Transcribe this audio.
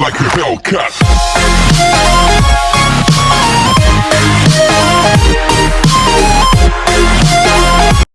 like a Hellcat.